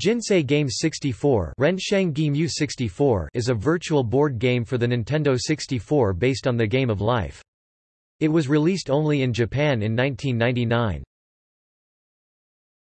Jinsei Game 64 is a virtual board game for the Nintendo 64 based on the Game of Life. It was released only in Japan in 1999.